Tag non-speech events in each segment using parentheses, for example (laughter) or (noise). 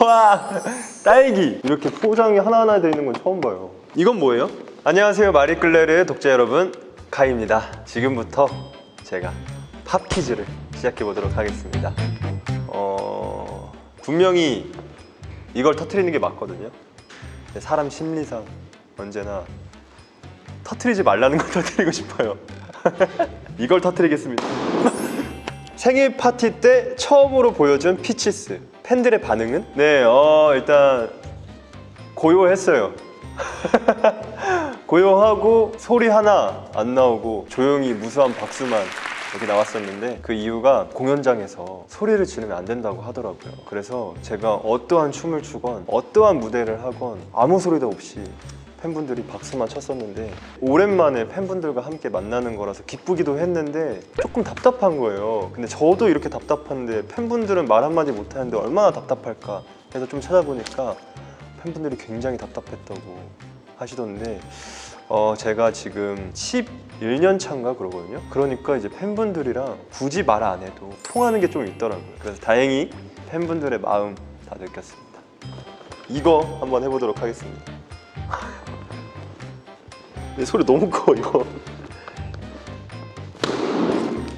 와 딸기. 이렇게 포장이 하나하나 되어 있는 건 처음 봐요. 이건 뭐예요? 안녕하세요 마리끌레르의 독자 여러분 카이입니다. 지금부터 제가 팝 퀴즈를 시작해 보도록 하겠습니다. 어... 분명히 이걸 터트리는 게 맞거든요. 사람 심리상 언제나 터트리지 말라는 걸 (laughs) 터트리고 싶어요. (laughs) 이걸 터트리겠습니다. (laughs) 생일 파티 때 처음으로 보여준 Peaches 팬들의 반응은? 네, 어, 일단 고요했어요 (laughs) 고요하고 소리 하나 안 나오고 조용히 무수한 박수만 여기 나왔었는데 그 이유가 공연장에서 소리를 지르면 안 된다고 하더라고요 그래서 제가 어떠한 춤을 추건 어떠한 무대를 하건 아무 소리도 없이 팬분들이 박수만 쳤었는데 오랜만에 팬분들과 함께 만나는 거라서 기쁘기도 했는데 조금 답답한 거예요. 근데 저도 이렇게 답답한데 팬분들은 말 한마디 못하는데 얼마나 답답할까 해서 좀 찾아보니까 팬분들이 굉장히 답답했다고 하시던데 어, 제가 지금 11년 차인가 그러거든요. 그러니까 이제 팬분들이랑 굳이 말 안 해도 통하는 게 좀 있더라고요. 그래서 다행히 팬분들의 마음 다 느꼈습니다. 이거 한번 해보도록 하겠습니다. 내 소리 너무 커 이거.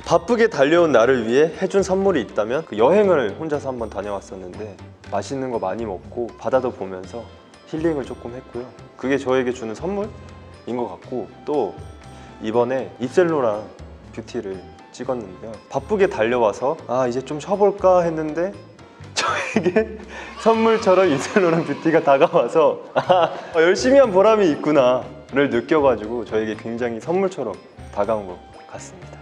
바쁘게 달려온 나를 위해 해준 선물이 있다면 그 여행을 혼자서 한번 다녀왔었는데 맛있는 거 많이 먹고 바다도 보면서 힐링을 조금 했고요. 그게 저에게 주는 선물인 것 같고 또 이번에 입셀로랑 뷰티를 찍었는데요. 바쁘게 달려와서 아 이제 좀 쉬어볼까 했는데 (laughs) 저에게 선물처럼 입생로랑 뷰티가 다가와서 아 열심히 한 보람이 있구나 를 느껴가지고 저에게 굉장히 선물처럼 다가온 것 같습니다.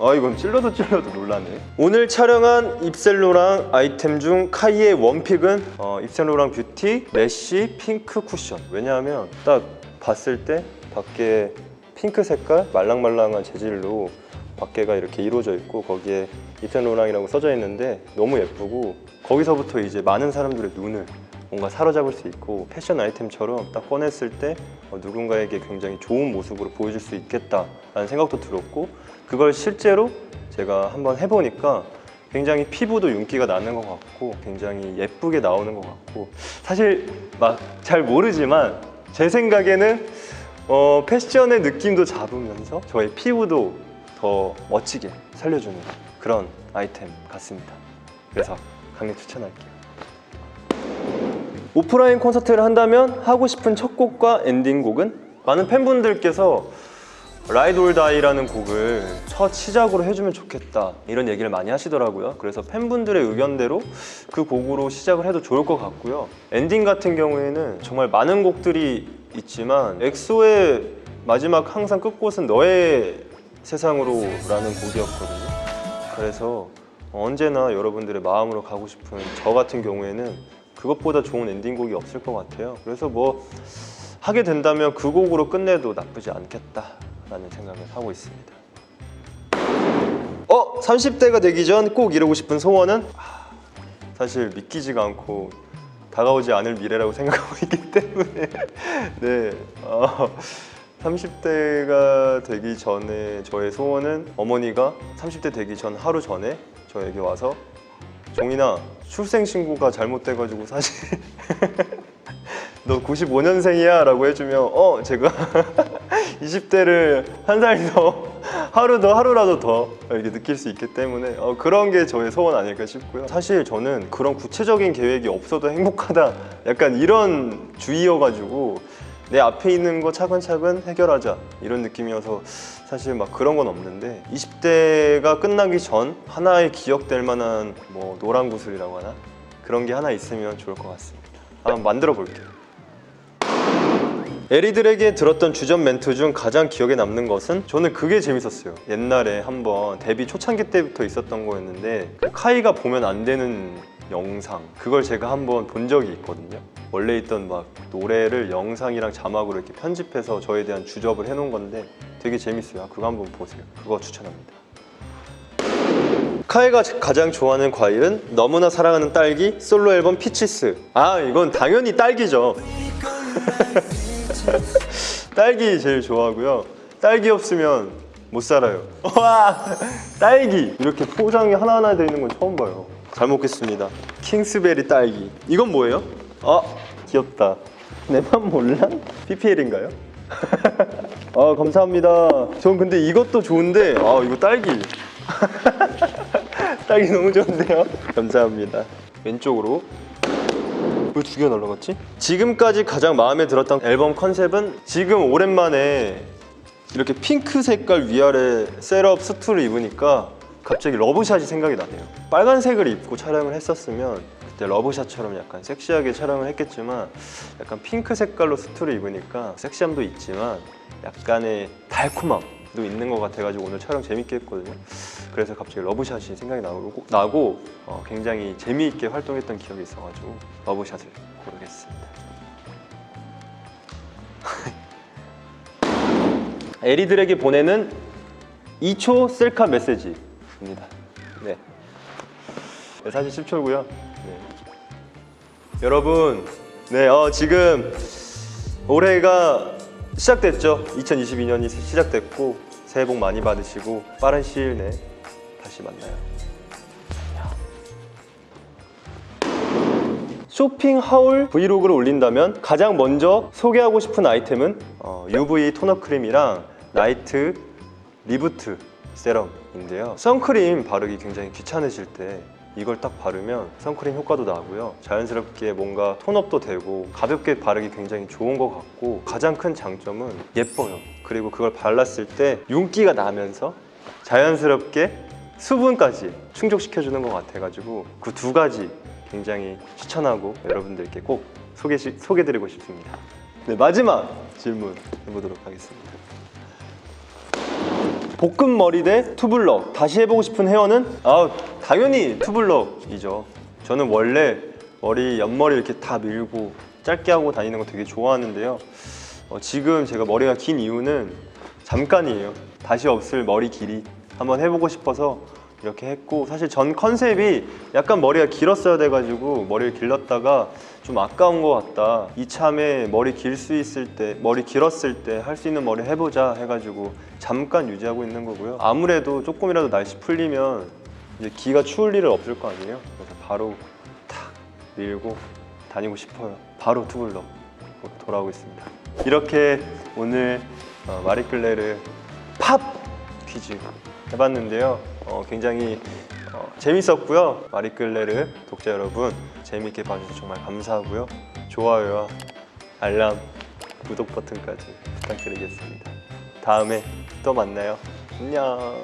아 이건 찔러도 찔러도 놀라네. 오늘 촬영한 입생로랑 아이템 중 카이의 one pick은 어, 입생로랑 뷰티 메쉬 핑크 쿠션. 왜냐하면 딱 봤을 때 밖에 핑크 색깔 말랑말랑한 재질로 밖에가 이렇게 이루어져 있고 거기에 입센로랑이라고 써져 있는데 너무 예쁘고 거기서부터 이제 많은 사람들의 눈을 뭔가 사로잡을 수 있고 패션 아이템처럼 딱 꺼냈을 때 어, 누군가에게 굉장히 좋은 모습으로 보여줄 수 있겠다라는 생각도 들었고 그걸 실제로 제가 한번 해보니까 굉장히 피부도 윤기가 나는 것 같고 굉장히 예쁘게 나오는 것 같고 사실 막 잘 모르지만 제 생각에는 어, 패션의 느낌도 잡으면서 저의 피부도 더 멋지게 살려주는 그런 아이템 같습니다. 그래서 강력 추천할게요 오프라인 콘서트를 한다면 하고 싶은 첫 곡과 엔딩곡은? 많은 팬분들께서 Ride or Die라는 곡을 첫 시작으로 해주면 좋겠다. 이런 얘기를 많이 하시더라고요. 그래서 팬분들의 의견대로 그 곡으로 시작을 해도 좋을 것 같고요. 엔딩 같은 경우에는 정말 많은 곡들이 있지만 엑소의 마지막 항상 끝곳은 너의 세상으로 라는 곡이었거든요. 그래서 언제나 여러분들의 마음으로 가고 싶은 저 같은 경우에는 그것보다 좋은 엔딩곡이 없을 것 같아요 그래서 뭐 하게 된다면 그 곡으로 끝내도 나쁘지 않겠다라는 생각을 하고 있습니다 어? 30대가 되기 전 꼭 이루고 싶은 소원은? 아, 사실 믿기지가 않고 다가오지 않을 미래라고 (laughs) 생각하고 있기 때문에 네 어, 30대가 되기 전에 저의 소원은 어머니가 30대 되기 전 하루 전에 저에게 와서 종인아 출생신고가 잘못돼가지고 사실 (laughs) 너 95년생이야 라고 해주면 어 제가 (laughs) 20대를 한 살 더 하루 더 하루라도 더 이렇게 느낄 수 있기 때문에 어, 그런 게 저의 소원 아닐까 싶고요. 사실 저는 그런 구체적인 계획이 없어도 행복하다 약간 이런 주의여가지고 내 앞에 있는 거 차근차근 해결하자. 이런 느낌이어서 사실 막 그런 건 없는데 20대가 끝나기 전 하나의 기억될 만한 뭐 노란 구슬이라고 하나? 그런 게 하나 있으면 좋을 것 같습니다. 한번 만들어 볼게요. 에리들에게 들었던 주전 멘트 중 가장 기억에 남는 것은 저는 그게 재밌었어요. 옛날에 한번 데뷔 초창기 때부터 있었던 거였는데 그 카이가 보면 안 되는 영상. 그걸 제가 한번 본 적이 있거든요. 원래 있던 막 노래를 영상이랑 자막으로 이렇게 편집해서 저에 대한 주접을 해놓은 건데 되게 재밌어요. 그거 한번 보세요. 그거 추천합니다. 카이가 가장 좋아하는 과일은 너무나 사랑하는 딸기 솔로 앨범 Peaches. 아 이건 당연히 딸기죠. (laughs) 딸기 제일 좋아하고요. 딸기 없으면 못 살아요. (laughs) 와 딸기. 이렇게 포장이 하나하나 되어 있는 건 처음 봐요 잘 먹겠습니다. 킹스베리 딸기. 이건 뭐예요? 아 귀엽다. 내 맘 몰라? PPL인가요? (laughs) 아 감사합니다. 전 근데 이것도 좋은데 아 이거 딸기. (laughs) 딸기 너무 좋은데요? 감사합니다. 왼쪽으로 왜 두 개가 날라갔지? 지금까지 가장 마음에 들었던 앨범 컨셉은 지금 오랜만에 이렇게 핑크 색깔 위아래 setup 수트를 입으니까 갑자기 Love Shot이 생각이 나네요. 빨간색을 입고 촬영을 했었으면 그때 Love Shot처럼 약간 섹시하게 촬영을 했겠지만 약간 핑크 색깔로 수트를 입으니까 섹시함도 있지만 약간의 달콤함도 있는 것 같아가지고 오늘 촬영 재밌게 했거든요. 그래서 갑자기 Love Shot이 생각이 나고, 나고 어, 굉장히 재미있게 활동했던 기억이 있어가지고 Love Shot을 고르겠습니다. (laughs) 에리들에게 보내는 2초 셀카 메시지 입니다. 네. 네, 사실 10초고요. 네. 여러분, 네, 어, 지금 올해가 시작됐죠. 2022년이 시작됐고 새해 복 많이 받으시고 빠른 시일 내에 다시 만나요. 쇼핑 하울 브이로그를 올린다면 가장 먼저 소개하고 싶은 아이템은 어, UV 토너 크림이랑 Night Reboot Serum인데요. 선크림 바르기 굉장히 귀찮으실 때 이걸 딱 바르면 선크림 효과도 나고요. 자연스럽게 뭔가 tone up도 되고 가볍게 바르기 굉장히 좋은 것 같고 가장 큰 장점은 예뻐요. 그리고 그걸 발랐을 때 윤기가 나면서 자연스럽게 수분까지 충족시켜주는 것 같아가지고 그 두 가지 굉장히 추천하고 여러분들께 꼭 소개, 소개드리고 싶습니다. 네, 마지막 질문 해보도록 하겠습니다. 볶은 머리 대 투블럭. 다시 해보고 싶은 헤어는 아 당연히 투블럭이죠. 저는 원래 머리 옆머리 이렇게 다 밀고 짧게 하고 다니는 거 되게 좋아하는데요. 어, 지금 제가 머리가 긴 이유는 잠깐이에요. 다시 없을 머리 길이 한번 해보고 싶어서 이렇게 했고 사실 전 컨셉이 약간 머리가 길었어야 돼가지고 머리를 길렀다가 좀 아까운 것 같다. 이참에 머리 길 수 있을 때 머리 길었을 때 할 수 있는 머리 해보자 해가지고 잠깐 유지하고 있는 거고요. 아무래도 조금이라도 날씨 풀리면 이제 기가 추울 일은 없을 거 아니에요? 그래서 바로 탁 밀고 다니고 싶어요. 바로 투블럭 돌아오고 있습니다. 이렇게 오늘 어, 마리끌레르 팝 퀴즈 해봤는데요 어, 굉장히 어, 재밌었고요. 마리끌레르 독자 여러분 재밌게 봐주셔서 정말 감사하고요. 좋아요와 알람 구독 버튼까지 부탁드리겠습니다. 다음에 또 만나요. 안녕